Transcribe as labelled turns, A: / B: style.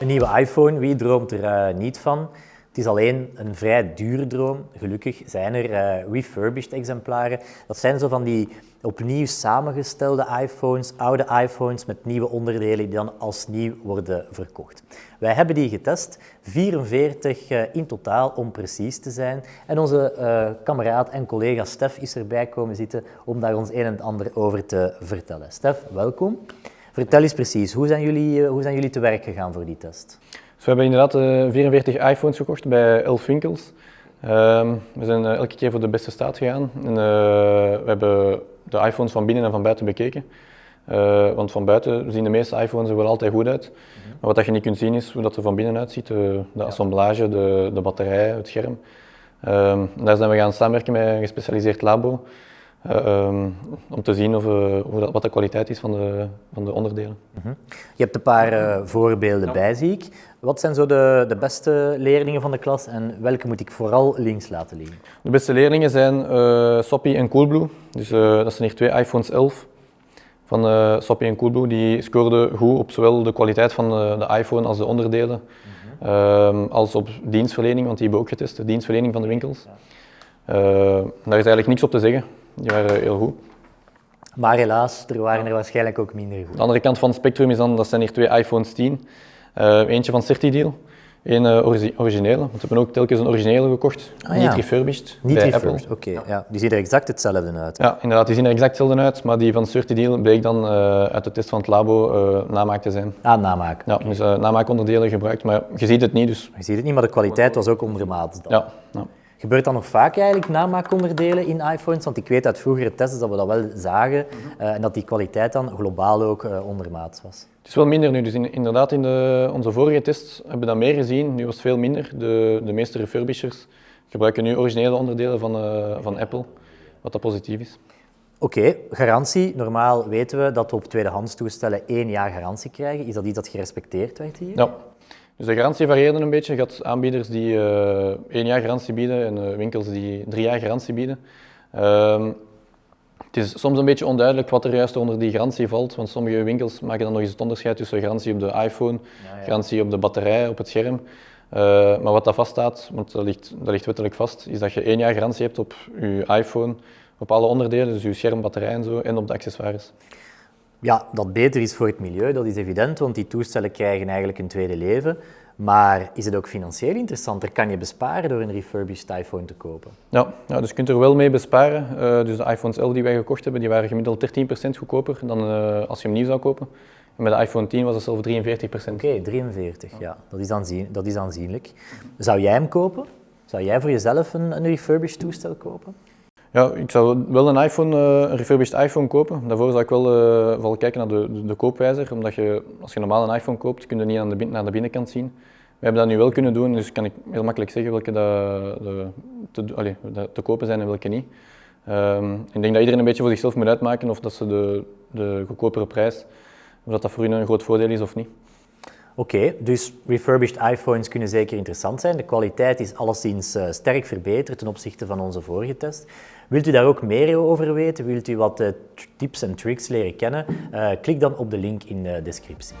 A: Een nieuwe iPhone, wie droomt er uh, niet van? Het is alleen een vrij dure droom. Gelukkig zijn er uh, refurbished exemplaren. Dat zijn zo van die opnieuw samengestelde iPhones, oude iPhones met nieuwe onderdelen die dan als nieuw worden verkocht. Wij hebben die getest, 44 uh, in totaal om precies te zijn. En onze kameraad en collega Stef is erbij komen zitten om daar ons een en ander over te vertellen. Stef, welkom. Vertel eens precies, hoe zijn jullie, hoe zijn jullie te werk gegaan voor die test?
B: Dus we hebben inderdaad 44 iPhones gekocht bij 11 winkels. Ehm, we zijn elke keer voor de beste staat gegaan. En, we hebben de iPhones van binnen en van buiten bekeken. Uh, want van buiten zien de meeste iPhones er wel altijd goed uit. Maar wat dat je niet kunt zien is hoe dat er van binnen uitziet. De, de assemblage, de, de batterij, het scherm. Uh, daar zijn we gaan samenwerken met een gespecialiseerd labo. Uh, um, om te zien of, hoe dat, wat de kwaliteit is van de, van de onderdelen.
A: Uh -huh. Je hebt een paar voorbeelden ja. bij, zie ik. Wat zijn zo de, de, beste leerlingen van de klas en welke moet ik vooral links laten liggen?
B: De beste leerlingen zijn uh, Soppy en Coolblue. Dus, uh, dat zijn hier twee iPhones 11 van uh, Soppy en Coolblue. Die scoorden goed op zowel de kwaliteit van de, de iPhone als de onderdelen, mm -hmm. als op dienstverlening, want die hebben we ook getest, de dienstverlening van de winkels. Ja. daar is eigenlijk niks op te zeggen. Die waren heel goed.
A: Maar helaas, er waren er waarschijnlijk ook minder goed.
B: De andere kant van het spectrum is dan, dat zijn hier twee iPhones 10. Uh, eentje van CertiDeal, een uh, ori originele, want we hebben ook telkens een originele gekocht, ah, niet ja. refurbished,
A: niet
B: bij
A: refurbished. Oké, okay, ja. die zien er exact hetzelfde uit.
B: Ja, inderdaad, die zien er exact hetzelfde uit, maar die van CertiDeal bleek dan uh, uit de test van het labo namaak te zijn.
A: Ah, namaak.
B: Ja, dus namaakonderdelen gebruikt, maar je ziet het niet. Dus.
A: Je ziet het niet, maar de kwaliteit was ook ondermaats dan.
B: Ja.
A: Gebeurt dat nog vaak eigenlijk, namaakonderdelen in iPhones? Want ik weet uit vroegere tests dat we dat wel zagen uh, en dat die kwaliteit dan globaal ook uh, ondermaats was.
B: Het is wel minder nu, dus in, inderdaad in de, onze vorige tests hebben we dat meer gezien. Nu was het veel minder. De, de meeste refurbishers gebruiken nu originele onderdelen van, uh, van Apple, wat dat positief is.
A: Oké, okay, garantie. Normaal weten we dat we op tweedehands toestellen één jaar garantie krijgen. Is dat iets dat gerespecteerd werd hier?
B: Ja. Dus de garantie varieerde een beetje. Je had aanbieders die uh, één jaar garantie bieden en uh, winkels die drie jaar garantie bieden. Uh, het is soms een beetje onduidelijk wat er juist onder die garantie valt, want sommige winkels maken dan nog eens het onderscheid tussen garantie op de iPhone, ja, ja. garantie op de batterij, op het scherm. Uh, maar wat dat vaststaat, want dat ligt, dat ligt wettelijk vast, is dat je één jaar garantie hebt op je iPhone, op alle onderdelen, dus je scherm, batterij en zo, en op de accessoires.
A: Ja, dat beter is voor het milieu, dat is evident, want die toestellen krijgen eigenlijk een tweede leven. Maar is het ook financieel interessanter? Kan je besparen door een refurbished iPhone te kopen?
B: Ja, ja dus je kunt er wel mee besparen. Uh, dus de iPhones 11 die wij gekocht hebben, die waren gemiddeld 13% goedkoper dan uh, als je hem nieuw zou kopen. En bij de iPhone 10 was het zelfs 43%.
A: Oké, okay, 43, ja. ja. Dat, is aanzien, dat is aanzienlijk. Zou jij hem kopen? Zou jij voor jezelf een, een refurbished toestel kopen?
B: Ja, ik zou wel een iPhone, een refurbished iPhone kopen. Daarvoor zou ik wel vooral kijken naar de, de, koopwijzer, omdat je, als je normaal een iPhone koopt, kun je niet aan de, naar de binnenkant zien. We hebben dat nu wel kunnen doen, dus kan ik heel makkelijk zeggen welke de, te, te kopen zijn en welke niet. Um, ik denk dat iedereen een beetje voor zichzelf moet uitmaken of dat ze de, de goedkopere prijs, of dat dat voor hun een groot voordeel is of niet.
A: Oké, dus refurbished iPhones kunnen zeker interessant zijn. De kwaliteit is alleszins eh, sterk verbeterd ten opzichte van onze vorige test. Wilt u daar ook meer over weten? Wilt u wat eh, tips en tricks leren kennen? Eh, klik dan op de link in de descriptie.